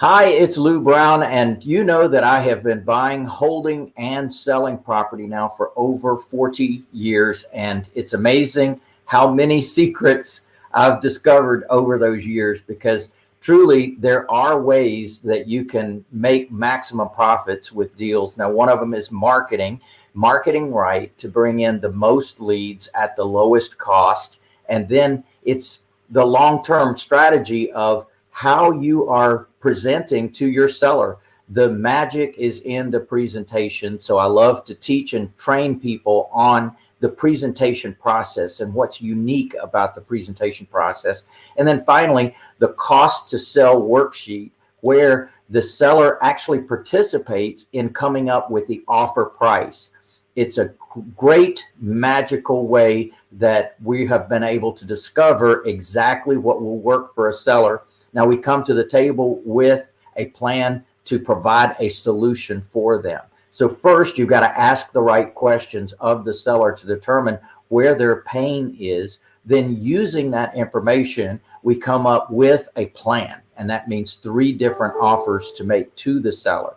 Hi, it's Lou Brown, and you know that I have been buying, holding, and selling property now for over 40 years, and it's amazing how many secrets I've discovered over those years because truly there are ways that you can make maximum profits with deals. Now, one of them is marketing, marketing right to bring in the most leads at the lowest cost. And then it's the long-term strategy of how you are presenting to your seller. The magic is in the presentation. So I love to teach and train people on the presentation process and what's unique about the presentation process. And then finally, the cost to sell worksheet where the seller actually participates in coming up with the offer price. It's a great magical way that we have been able to discover exactly what will work for a seller now we come to the table with a plan to provide a solution for them. So first you've got to ask the right questions of the seller to determine where their pain is. Then using that information, we come up with a plan. And that means three different offers to make to the seller.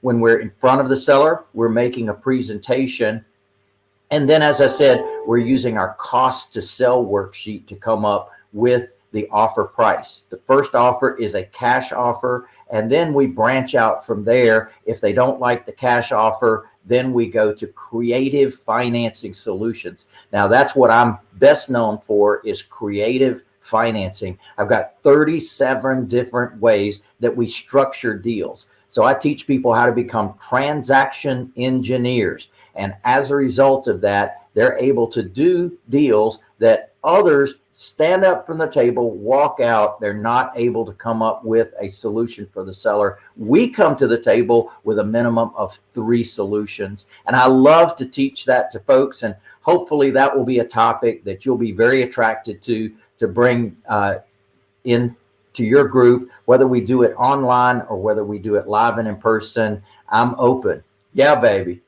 When we're in front of the seller, we're making a presentation. And then, as I said, we're using our cost to sell worksheet to come up with the offer price. The first offer is a cash offer. And then we branch out from there. If they don't like the cash offer, then we go to creative financing solutions. Now that's what I'm best known for is creative financing. I've got 37 different ways that we structure deals. So I teach people how to become transaction engineers. And as a result of that, they're able to do deals that others stand up from the table, walk out. They're not able to come up with a solution for the seller. We come to the table with a minimum of three solutions. And I love to teach that to folks. And hopefully that will be a topic that you'll be very attracted to, to bring uh, in to your group, whether we do it online or whether we do it live and in person. I'm open. Yeah, baby.